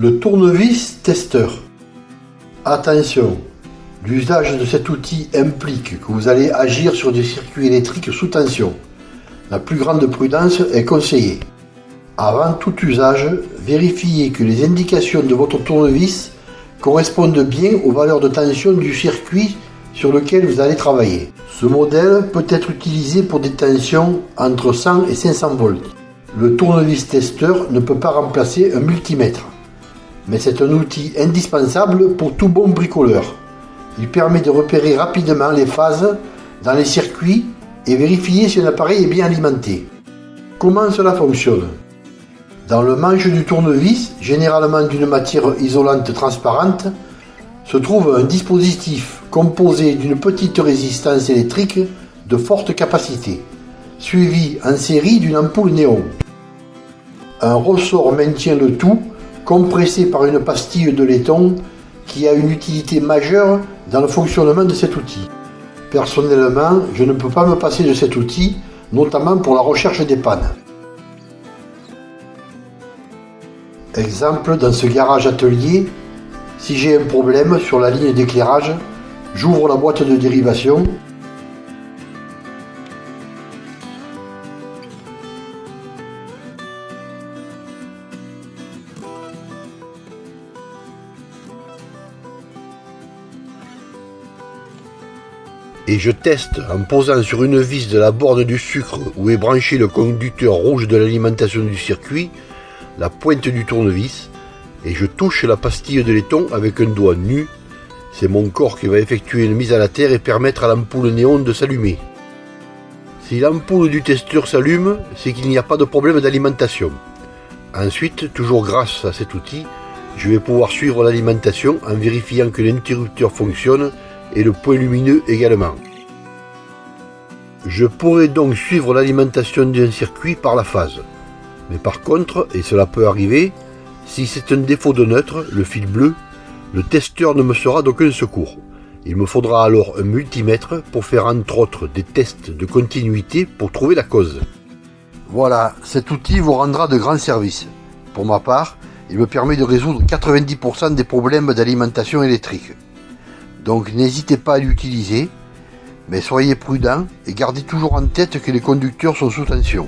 Le tournevis testeur. Attention, l'usage de cet outil implique que vous allez agir sur des circuits électriques sous tension. La plus grande prudence est conseillée. Avant tout usage, vérifiez que les indications de votre tournevis correspondent bien aux valeurs de tension du circuit sur lequel vous allez travailler. Ce modèle peut être utilisé pour des tensions entre 100 et 500 volts. Le tournevis testeur ne peut pas remplacer un multimètre, mais c'est un outil indispensable pour tout bon bricoleur. Il permet de repérer rapidement les phases dans les circuits et vérifier si un appareil est bien alimenté. Comment cela fonctionne? Dans le manche du tournevis, généralement d'une matière isolante transparente, se trouve un dispositif composé d'une petite résistance électrique de forte capacité, suivi en série d'une ampoule néon. Un ressort maintient le tout, compressé par une pastille de laiton qui a une utilité majeure dans le fonctionnement de cet outil. Personnellement, je ne peux pas me passer de cet outil, notamment pour la recherche des pannes. Exemple, dans ce garage atelier, si j'ai un problème sur la ligne d'éclairage, j'ouvre la boîte de dérivation et je teste en posant sur une vis de la borne du sucre où est branché le conducteur rouge de l'alimentation du circuit, la pointe du tournevis, et je touche la pastille de laiton avec un doigt nu. C'est mon corps qui va effectuer une mise à la terre et permettre à l'ampoule néon de s'allumer. Si l'ampoule du testeur s'allume, c'est qu'il n'y a pas de problème d'alimentation. Ensuite, toujours grâce à cet outil, je vais pouvoir suivre l'alimentation en vérifiant que l'interrupteur fonctionne et le point lumineux également. Je pourrais donc suivre l'alimentation d'un circuit par la phase. Mais par contre, et cela peut arriver, si c'est un défaut de neutre, le fil bleu, le testeur ne me sera d'aucun secours. Il me faudra alors un multimètre pour faire entre autres des tests de continuité pour trouver la cause. Voilà, cet outil vous rendra de grands services. Pour ma part, il me permet de résoudre 90% des problèmes d'alimentation électrique. Donc n'hésitez pas à l'utiliser, mais soyez prudent et gardez toujours en tête que les conducteurs sont sous tension.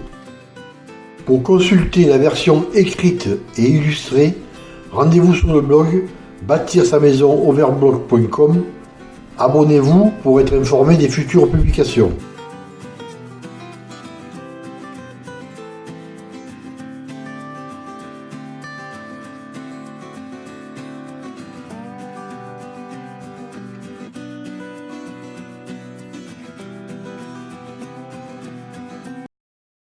Pour consulter la version écrite et illustrée, rendez-vous sur le blog bâtir sa maison overblog.com. Abonnez-vous pour être informé des futures publications.